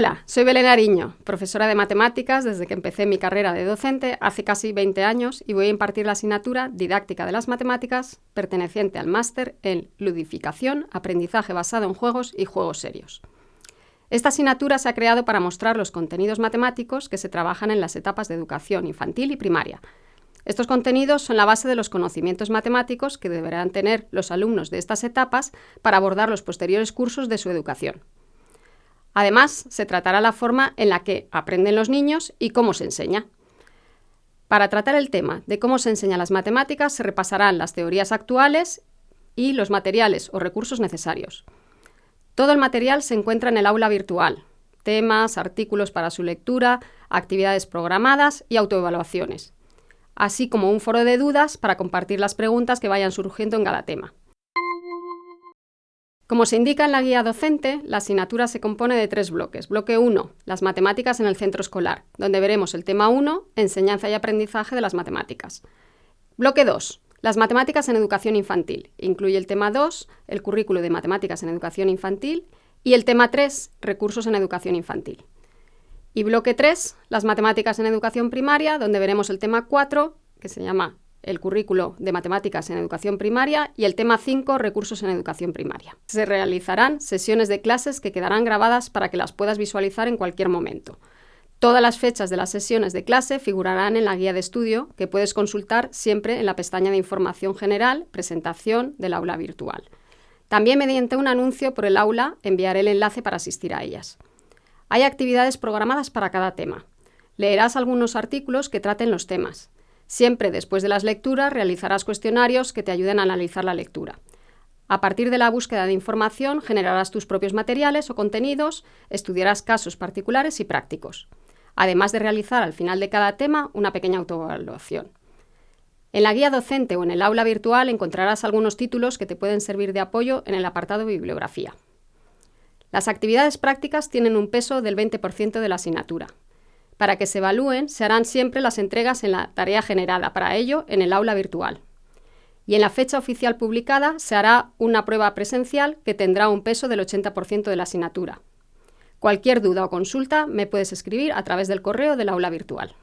Hola, soy Belén Ariño, profesora de matemáticas desde que empecé mi carrera de docente hace casi 20 años y voy a impartir la asignatura Didáctica de las Matemáticas perteneciente al máster en Ludificación, Aprendizaje basado en juegos y juegos serios. Esta asignatura se ha creado para mostrar los contenidos matemáticos que se trabajan en las etapas de educación infantil y primaria. Estos contenidos son la base de los conocimientos matemáticos que deberán tener los alumnos de estas etapas para abordar los posteriores cursos de su educación. Además, se tratará la forma en la que aprenden los niños y cómo se enseña. Para tratar el tema de cómo se enseñan las matemáticas, se repasarán las teorías actuales y los materiales o recursos necesarios. Todo el material se encuentra en el aula virtual, temas, artículos para su lectura, actividades programadas y autoevaluaciones, así como un foro de dudas para compartir las preguntas que vayan surgiendo en cada tema. Como se indica en la guía docente, la asignatura se compone de tres bloques. Bloque 1, las matemáticas en el centro escolar, donde veremos el tema 1, enseñanza y aprendizaje de las matemáticas. Bloque 2, las matemáticas en educación infantil. Incluye el tema 2, el currículo de matemáticas en educación infantil, y el tema 3, recursos en educación infantil. Y bloque 3, las matemáticas en educación primaria, donde veremos el tema 4, que se llama el currículo de matemáticas en educación primaria y el tema 5, recursos en educación primaria. Se realizarán sesiones de clases que quedarán grabadas para que las puedas visualizar en cualquier momento. Todas las fechas de las sesiones de clase figurarán en la guía de estudio que puedes consultar siempre en la pestaña de información general, presentación del aula virtual. También mediante un anuncio por el aula enviaré el enlace para asistir a ellas. Hay actividades programadas para cada tema. Leerás algunos artículos que traten los temas. Siempre después de las lecturas realizarás cuestionarios que te ayuden a analizar la lectura. A partir de la búsqueda de información generarás tus propios materiales o contenidos, estudiarás casos particulares y prácticos, además de realizar al final de cada tema una pequeña autoevaluación. En la guía docente o en el aula virtual encontrarás algunos títulos que te pueden servir de apoyo en el apartado Bibliografía. Las actividades prácticas tienen un peso del 20% de la asignatura, para que se evalúen, se harán siempre las entregas en la tarea generada para ello en el aula virtual. Y en la fecha oficial publicada se hará una prueba presencial que tendrá un peso del 80% de la asignatura. Cualquier duda o consulta me puedes escribir a través del correo del aula virtual.